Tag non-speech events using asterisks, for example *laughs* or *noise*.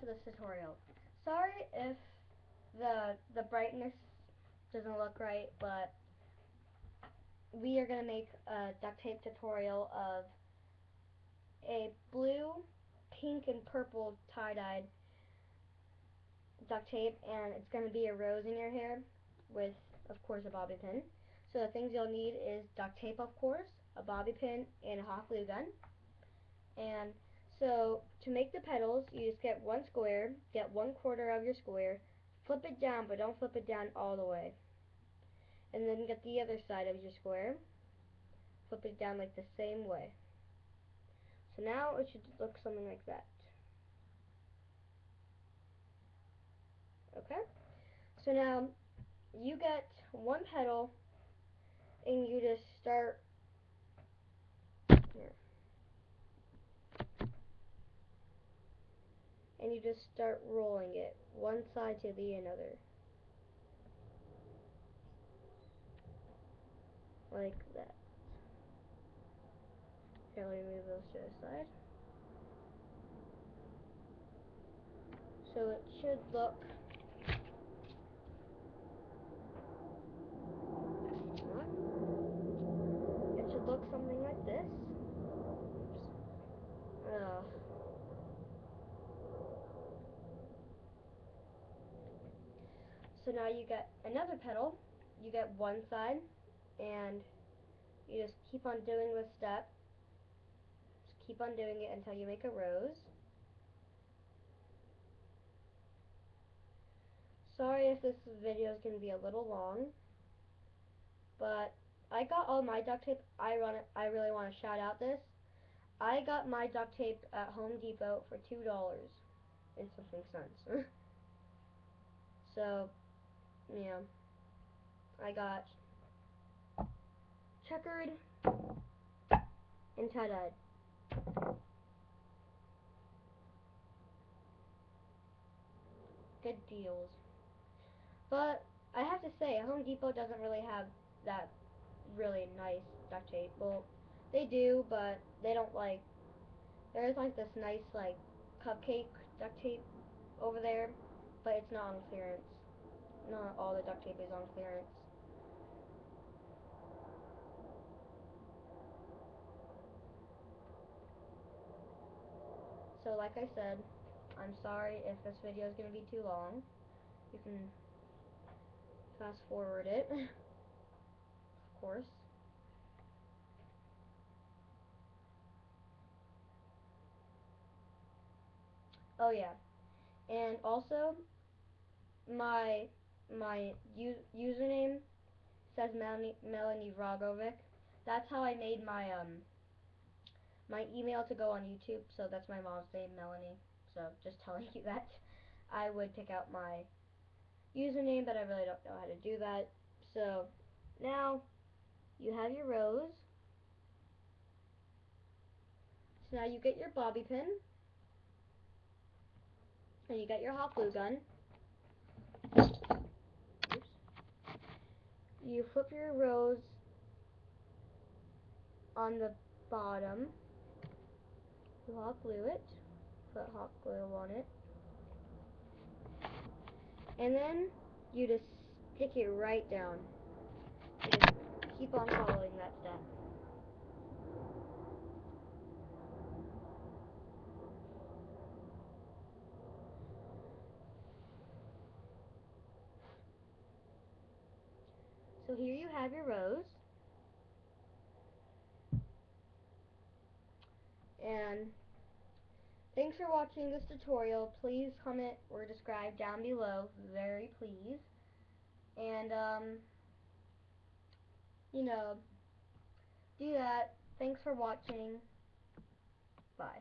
to this tutorial. Sorry if the the brightness doesn't look right, but we are going to make a duct tape tutorial of a blue, pink, and purple tie-dyed duct tape, and it's going to be a rose in your hair with, of course, a bobby pin. So the things you'll need is duct tape, of course, a bobby pin, and a hot glue gun. And so to make the petals, you just get one square, get one quarter of your square, flip it down, but don't flip it down all the way. And then get the other side of your square, flip it down like the same way. So now it should look something like that. Okay? So now you get one petal and you just start here. You just start rolling it one side to the another. Like that. Okay, let me move those to the side. So it should look it should look something like this. Ugh. So now you get another petal. You get one side, and you just keep on doing this step. Just keep on doing it until you make a rose. Sorry if this video is going to be a little long, but I got all my duct tape. I run. I really want to shout out this. I got my duct tape at Home Depot for two dollars and something cents. *laughs* so, yeah, I got checkered and tie-dyed. Good deals. But I have to say, Home Depot doesn't really have that really nice duct tape. Well, they do, but they don't like. There's like this nice like cupcake duct tape over there, but it's not on clearance. Not all the duct tape is on clearance. So like I said, I'm sorry if this video is going to be too long. You can fast forward it. *laughs* Of course. Oh yeah, and also my my username says Melanie Melanie Rogovic. That's how I made my um my email to go on YouTube. So that's my mom's name, Melanie. So just telling you *laughs* that I would pick out my username, but I really don't know how to do that. So now you have your rose. So now you get your bobby pin. And you get your hot glue gun. You flip your rose on the bottom. You hot glue it. Put hot glue on it. And then you just stick it right down keep on following that step. So here you have your rose. And thanks for watching this tutorial. Please comment or describe down below. Very please. And um you know, do that. Thanks for watching. Bye.